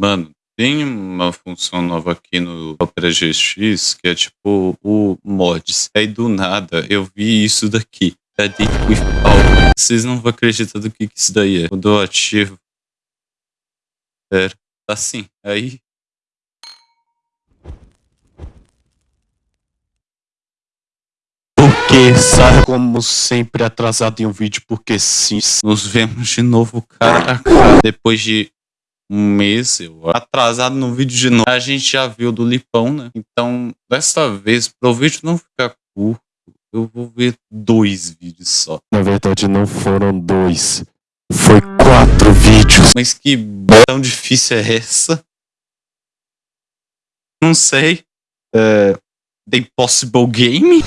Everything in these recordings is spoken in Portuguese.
Mano, tem uma função nova aqui no Opera GX que é tipo o mods. Aí do nada eu vi isso daqui. Edit with All. Vocês não vão acreditar do que, que isso daí é. Quando eu ativo. Pera, tá assim. Aí. Porque sai como sempre atrasado em um vídeo, porque sim. Nos vemos de novo, cara a cara. Depois de um mês, eu atrasado no vídeo de novo. A gente já viu do Lipão, né? Então, dessa vez, pro vídeo não ficar curto, eu vou ver dois vídeos só. Na verdade, não foram dois. Foi quatro vídeos. Mas que tão difícil é essa? Não sei. É... The Impossible Game?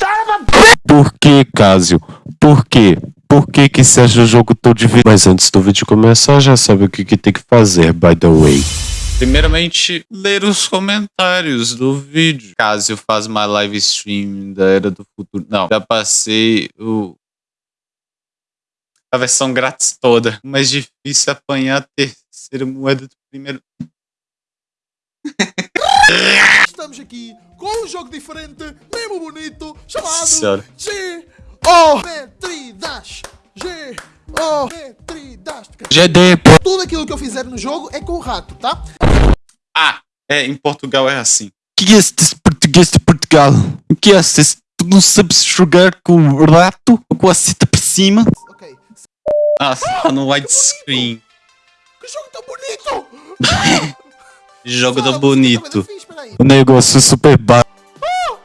Por que, Casio? Por quê? Por que que seja o jogo todo de vídeo? Mas antes do vídeo começar, já sabe o que, que tem que fazer, by the way. Primeiramente, ler os comentários do vídeo. Caso faz uma live stream da Era do Futuro. Não, já passei o... a versão grátis toda. Mas difícil apanhar a terceira moeda do primeiro... Estamos aqui com um jogo diferente, mesmo bonito, chamado Senhora. Geometridas. Geometridas. GD, Tudo aquilo que eu fizer no jogo é com o rato, tá? Ah, é, em Portugal é assim. que é este português de Portugal? O que é este? Tu não sabes jogar com o rato? Com a cita por cima? Ok. Ah, só no widescreen. Que jogo tão bonito! Jogo do você bonito. O negócio é super baixo.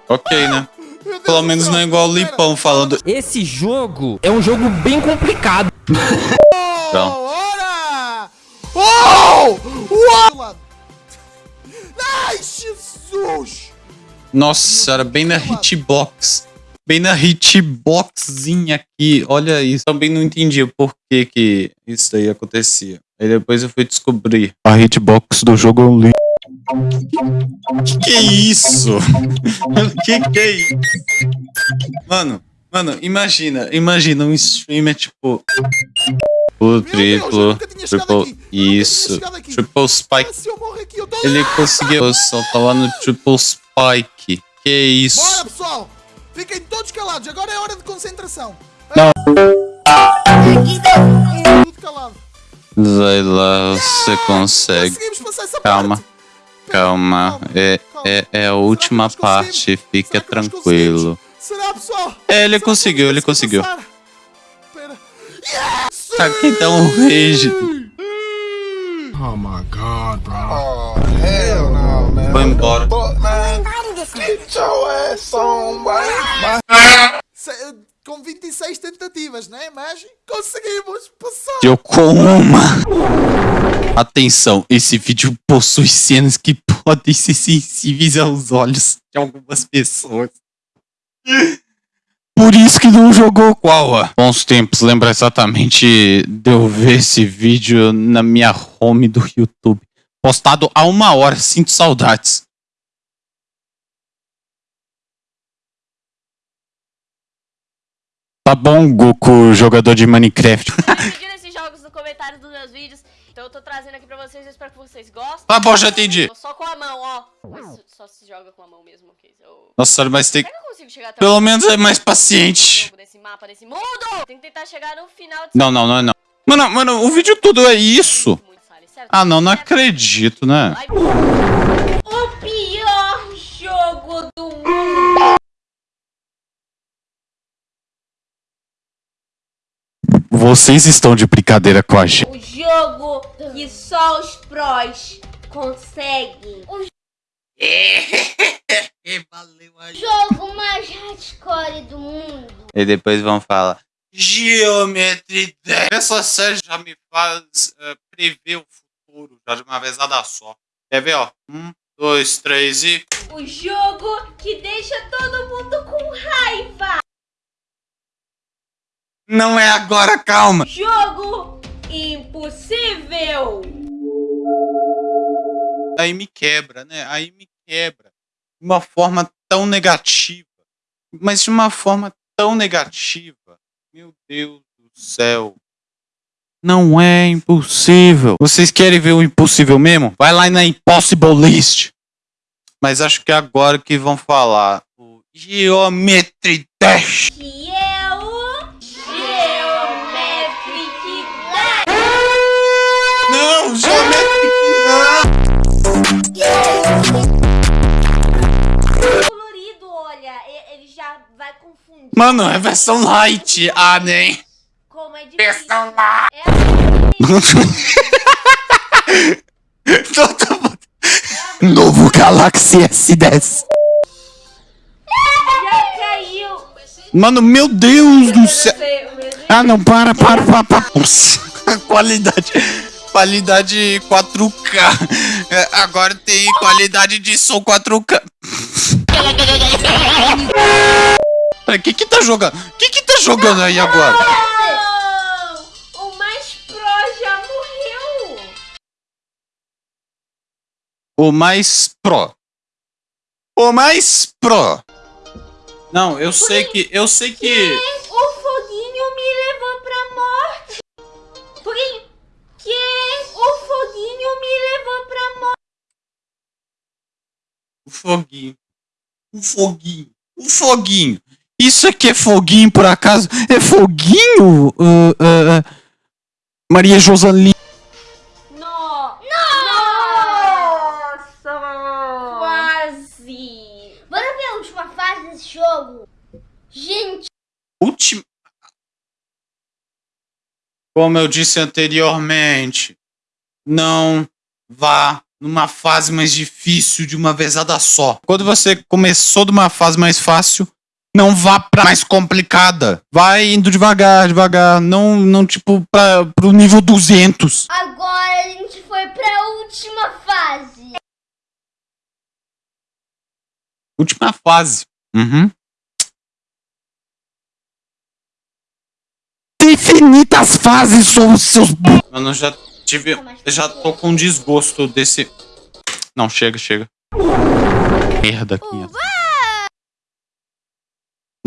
Ok, né? Pelo menos não é igual o. Lipão falando. Esse jogo é um jogo bem complicado. Então. Oh! Uau! Ai, Jesus! Nossa senhora, bem na hitbox. Bem na hitboxzinha aqui. Olha isso. Também não entendi o porquê que isso aí acontecia. Aí depois eu fui descobrir. A hitbox do jogo é um lixo. Que que é isso? que que é isso? Mano, mano, imagina, imagina um streamer tipo. O Deus, triplo, chegado triple, isso, triple spike. Ah, tô... Ele conseguiu, tá lá no triple spike. Que isso? Bora, pessoal! Fiquem todos calados, agora é hora de concentração. Não. Tudo calado. Vai lá, você consegue. Calma. parte. Calma, é, é, é a última parte, fica tranquilo. É, ele conseguiu, ele conseguiu. passar? Espera. Yes! Aqui dá um rage. Oh, hell no, man. Foi embora. Get your ass on, Com 26 tentativas, né? Mas conseguimos passar. Deu com uma. Atenção, esse vídeo possui cenas que podem ser sensíveis aos olhos de algumas pessoas. Por isso que não jogou qual? Bons tempos, lembra exatamente de eu ver esse vídeo na minha home do YouTube. Postado há uma hora, sinto saudades. Tá bom, Goku, jogador de Minecraft. pedindo esses jogos no comentário dos meus vídeos. Então eu tô trazendo aqui pra vocês, eu espero que vocês gostem. Tá bom, já entendi. Só com a mão, ó. Mas só se joga com a mão mesmo, ok? Eu... Nossa mas tem. Pelo o menos é mais paciente. desse mapa, desse mundo? Tem que tentar chegar no final de Não, não, não não. Mano, mano, o vídeo todo é isso. Ah, não, não acredito, né? Vocês estão de brincadeira com a gente. O jogo que só os prós conseguem. O jogo mais hardcore do mundo. E depois vão falar. Geometria 10. Essa série já me faz eh, prever o futuro, já de uma vezada só. Quer ver, ó? Um, dois, três e. O jogo que deixa todo mundo com raiva. Não é agora, calma! Jogo impossível. Aí me quebra, né? Aí me quebra. De uma forma tão negativa. Mas de uma forma tão negativa. Meu Deus do céu. Não é impossível. Vocês querem ver o impossível mesmo? Vai lá na Impossible List. Mas acho que é agora que vão falar o Geometry Dash. Que é o Mano, é versão light. Ah, nem. Como é difícil. Versão light. É assim, Todo mundo- Novo Galaxy S10. já caiu. Mano, meu Deus do céu. Ah, não, para, para, para, para. Nossa, qualidade. Qualidade 4K. É, Agora tem qualidade de som 4K. Peraí, que que tá jogando? Que que tá jogando aí agora? Não! O mais pro já morreu. O mais pro. O mais pro. Não, eu sei que. Eu sei que. O foguinho me levou pra morte. Foguinho. Que? O foguinho me levou pra morte. O foguinho. O foguinho. O foguinho. Isso aqui é foguinho, por acaso? É foguinho? Ah, ah. Maria Josaline. No. Nossa! Quase. Bora ver a última fase desse jogo? Gente, Última. Como eu disse anteriormente, não vá numa fase mais difícil de uma vezada só. Quando você começou de uma fase mais fácil, não vá pra mais complicada. Vai indo devagar, devagar. Não, não tipo, pra, pro nível 200. agora a gente foi pra última fase. Última fase. Uhum. Infinitas fases são os seus. Mano, eu já tive. Eu já tô com desgosto desse. Não, chega, chega. Merda aqui.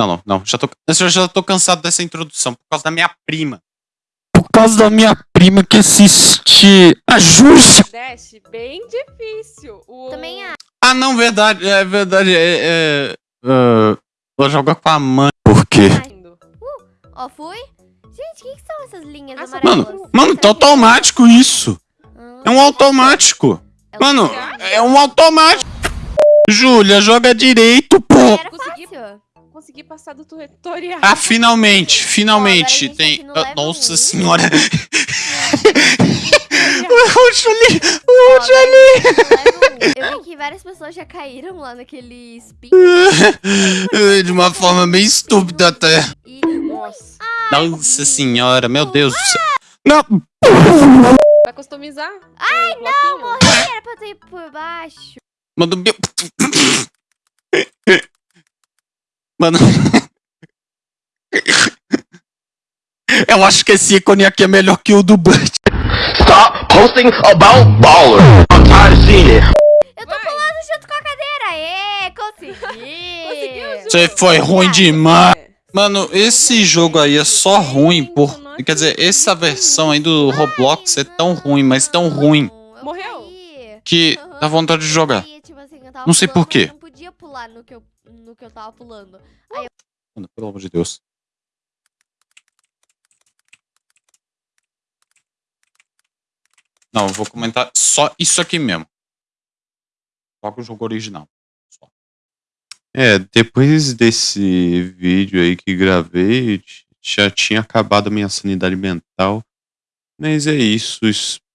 Não, não, não. Já tô, eu já tô cansado dessa introdução por causa da minha prima. Por causa da minha prima que assiste a Xuxa. Dash, bem difícil. O... Também acho. Ah, não, verdade. É verdade. É. é, é vou jogar com a mãe. Por quê? Indo. Ó, fui. Gente, o que, que são essas linhas Ah, amarelas? Mano, mano, tá automático isso. Ah, É um automático. é Mano, é um automático. Júlia, joga direito, pô. Era consegui- fácil. Consegui passar do tutorial. Ah, finalmente, finalmente. Tá Tem. level Nossa um. senhora. Ó, o Julie, o Julie. tá. Eu vi que várias pessoas já caíram lá naquele spin. De uma forma bem estúpida até. E... Nossa. Nossa senhora, meu Deus do céu. Não, Vai customizar? Ai, não, Morri, era pra eu ido por baixo. mano, meu. Mano. Eu acho que esse ícone aqui é melhor que o do Bud. Stop posting about baller. I'm tired of seeing it. Eu tô pulando junto com a cadeira. Ê, consegui. Conseguiu, Ju? Você foi ruim demais. Mano, esse jogo aí é só ruim por. Quer dizer, essa versão aí do Roblox é tão ruim, mas tão ruim, Eu Morreu? que dá vontade de jogar. Aí, eu tava Não sei pulando, por quê. mas Não podia pular no que eu, no que eu tava pulando. Mano, pelo amor de Deus. Não, eu vou comentar só isso aqui mesmo. Só com o jogo original. Só. É, depois desse vídeo aí que gravei, já tinha acabado a minha sanidade mental. Mas é isso,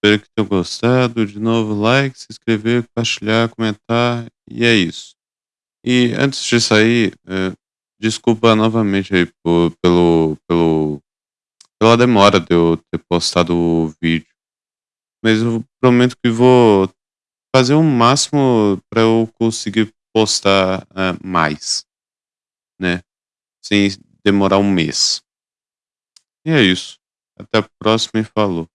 espero que tenham gostado. De novo, like, se inscrever, compartilhar, comentar. E é isso. E antes de sair, é, desculpa novamente aí por, pelo, pelo, pela demora de eu ter postado o vídeo. Mas eu prometo que vou fazer o máximo para eu conseguir postar ah, mais, né? Sem demorar um mês. E é isso. Até a próxima e falou.